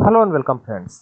Hello and welcome friends.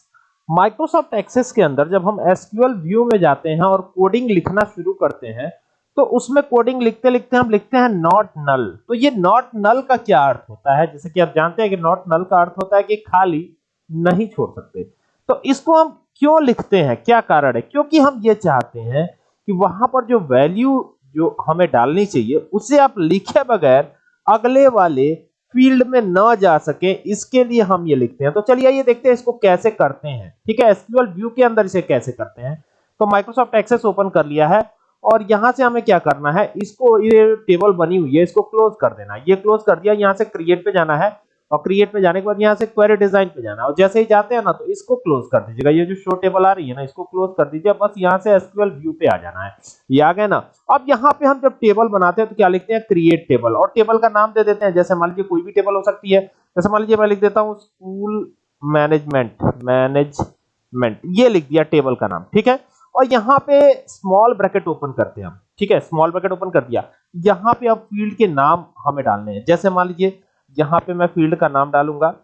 Microsoft Access के अंदर जब हम एसक्यूएल व्यू में जाते हैं और कोडिंग लिखना शुरू करते हैं तो उसमें कोडिंग लिखते लिखते हम लिखते हैं नॉट नल तो ये नॉट नल का क्या अर्थ होता है? जैसे कि आप जानते हैं कि नॉट नल का अर्थ होता है कि खाली नहीं छोड़ सकते। तो इसको हम क्यों लिखते हैं? क्या कारण है? क्योंकि हम ये चाहते हैं कि वहाँ पर जो वैल्यू जो हमें डालनी चाहिए, उसे आप लिखे बगैर अगले वाले फ़ील्ड में ना जा सके, इसके लिए हम ये लिखते हैं। तो चलिए ये देखते हैं इसको कैसे करते हैं। ठीक है, एसक्यूएल व्यू के अंदर इसे कैसे करते हैं। तो माइक्रोसॉफ्ट एक्सेस ओपन कर लिया है और यहाँ से हमें क्या करना है, इसको ये टेबल बनी हुई है, इसको क्लोज कर देना ये क्लोज कर दिया, यहाँ से क्रिएट पे जाना है। और क्रिएट पे जाने के बाद यहाँ से क्वेरी डिज़ाइन पे जाना और जैसे ही जाते हैं ना तो इसको क्लोज कर दीजिएगा। ये जो शो टेबल आ रही है ना, इसको क्लोज कर दीजिए। बस यहाँ से एसक्यूएल व्यू पे आ जाना है। ये आ गया ना। अब यहाँ पे हम जब टेबल बनाते हैं तो क्या लिखते हैं? क्रिएट टेबल और टेबल का नाम दे देते हैं। जैसे मान लीजिए कोई भी टेबल हो सकती है। जैसे मान लीजिए मैं लिख देता हूँ स्कूल मैनेजमेंट मैनेजमेंट ये लिख दिया टेबल का नाम। ठीक है? और यहाँ पे स्मॉल ब्रैकेट ओपन करते हैं हम। ठीक है? स्मॉल ब्रैकेट ओपन कर दिया। यहाँ पे अब फ़ील्ड के नाम हमें डालने हैं। जैसे मान लीजिए यहाँ पे मैं फ़ील्ड का नाम डालूँगा।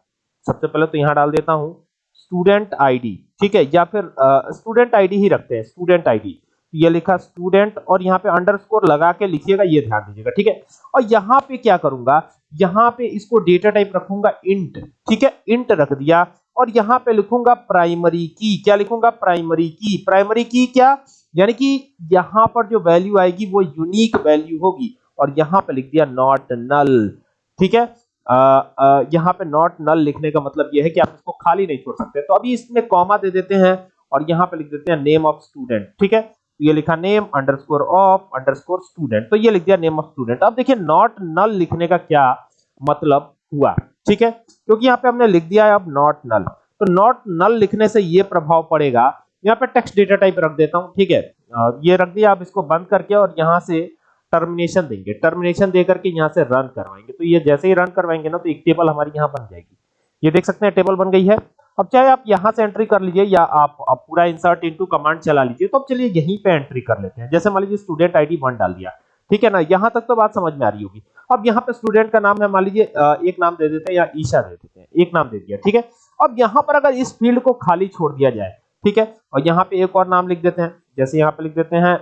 सबसे पहले तो यहाँ डाल देता हूँ। स्टूडेंट आईडी ठीक है? या फिर स्टूडेंट आईडी ही रखते हैं स्टूडेंट आईडी ये लिखा स्टूडेंट और यहाँ पे अंडरस्कोर लगा के लिखिएगा, ये ध्यान दीजिएगा, ठीक है? और यहाँ पे क्या करूँगा? यहाँ पे इसको डेटा टाइप रखूँगा इंट ठीक है? इंट रख दिया और यहाँ पे लिखूँगा प्राइमरी की क्या लिखूँगा? प्राइमरी की प्राइमरी की क्या? यानी कि यहाँ पर जो वैल्यू आएगी वो यूनिक वैल्यू होगी। और यहाँ पे लिख दिया नॉट नल ठीक है? यहाँ पे नॉट नल लिखने का मतलब यह है कि आप इसको खाली नहीं छोड़ सकते। तो अभी इसमें कॉमा दे देते हैं और यहाँ पे लिख देते हैं नेम ऑफ़ स्टूडेंट ठीक है? ये लिखा name underscore of underscore student तो ये लिख दिया नेम ऑफ़ स्टूडेंट अब देखिए नॉट नल लिखने का क्या मतलब हुआ, ठीक है? क्योंकि यहाँ पे हमने लिख दिया है अब नॉट नल तो नॉट नल लिखने से ये प्रभाव पड़ेगा। यहाँ पे टेक्स्ट डेटा टाइप रख देता हूँ, ठीक है? ये रख दिया आप इसको बंद करके और यहाँ से टर्मिनेशन देंगे। टर्मिनेशन दे करके यहाँ से रन करवाएँगे। तो ये जैसे ही रन करवाएँगे ना तो एक टेबल हमारी यहाँ बन जाएगी। ये देख सकते हैं टेबल बन गई है। अब चाहे आप यहाँ से एंट्री कर लीजिए या आप, आप पूरा इंसर्ट इनटू कमांड चला लीजिए तो अब चलिए यहीं पे एंट्री कर लेते हैं। जैसे मान लीजिए स्टूडेंट आईडी वन डाल दिया। ठीक है ना? यहाँ तक तो बात समझ में आ रही होगी। अब यहाँ पे स्टूडेंट का नाम है मान लीजिए एक नाम दे देते हैं या ईशा दे देते हैं। एक नाम दे दिया ठीक है? अब यहाँ पर अगर इस फ़ील्ड को खाली छोड़ दिया जाए ठीक है? और यहाँ पे एक और नाम लिख देते हैं। जैसे यहाँ पे लिख देते हैं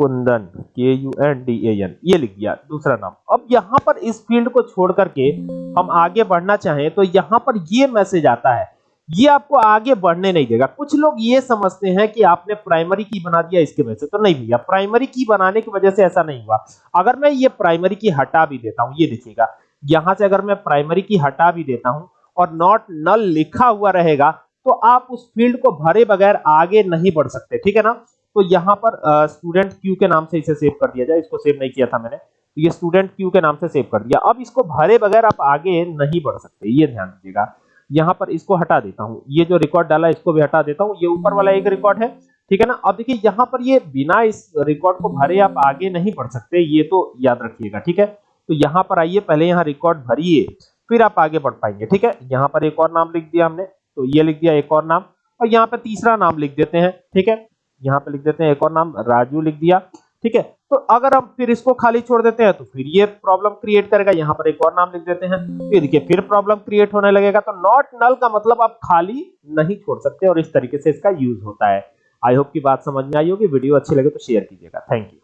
Kundan K U N D A N ये लिख दिया, दूसरा नाम। अब यहाँ पर इस फ़ील्ड को छोड़ करके हम आगे बढ़ना चाहें तो यहाँ पर ये मैसेज आता है। ये आपको आगे बढ़ने नहीं देगा। कुछ लोग ये समझते हैं कि आपने प्राइमरी की बना दिया, इसके वजह से तो नहीं भैया। प्राइमरी की बनाने की वजह से ऐसा नहीं हुआ। अगर मैं ये प्राइमरी की हटा भी देता हूँ, ये देखिएगा, यहाँ से अगर मैं प्राइमरी की हटा भी देता हूँ और नॉट नल लिखा हुआ रहेगा तो आप उस फ़ील्ड को भरे बगैर आगे नहीं बढ़ सकते, ठीक है ना? तो यहाँ पर स्टूडेंट क्यू के नाम से इसे सेव कर दिया जाए। इसको सेव नहीं किया था मैंने। तो ये स्टूडेंट क्यू के नाम से सेव कर दिया। अब इसको भरे बगैर आप आगे नहीं बढ़ सकते। ये ध्यान दीजिएगा। यहाँ पर इसको हटा देता हूँ। ये जो रिकॉर्ड डाला इसको भी हटा देता हूँ। ये ऊपर वाला एक रिकॉर्ड है। ठीक है ना? अब देखिए, यहाँ पर ये बिना इस रिकॉर्ड को भरे आप आगे नहीं बढ़ सकते। ये तो याद रखिएगा। ठीक है? तो यहाँ पर आइए। पहले यहाँ रिकॉर्ड भरिए, फिर आप आगे बढ़ पाएँगे। ठीक है? यहाँ पर एक और नाम लिख दिया हमने। तो ये लिख दिया एक और नाम। और यहाँ पर तीसरा नाम लिख देते हैं। ठीक है? यहाँ पे लिख देते हैं, एक और नाम राजू लिख दिया, ठीक है? तो अगर हम फिर इसको खाली छोड़ देते हैं तो फिर ये प्रॉब्लम क्रिएट करेगा। यहाँ पर एक और नाम लिख देते हैं। फिर देखिए, फिर प्रॉब्लम क्रिएट होने लगेगा तो नॉट नल का मतलब आप खाली नहीं छोड़ सकते और इस तरीके से इसका यूज़ होता है। आई होप की बात समझ में आई होगी, वीडियो अच्छी लगे तो शेयर कीजिएगा। Thank you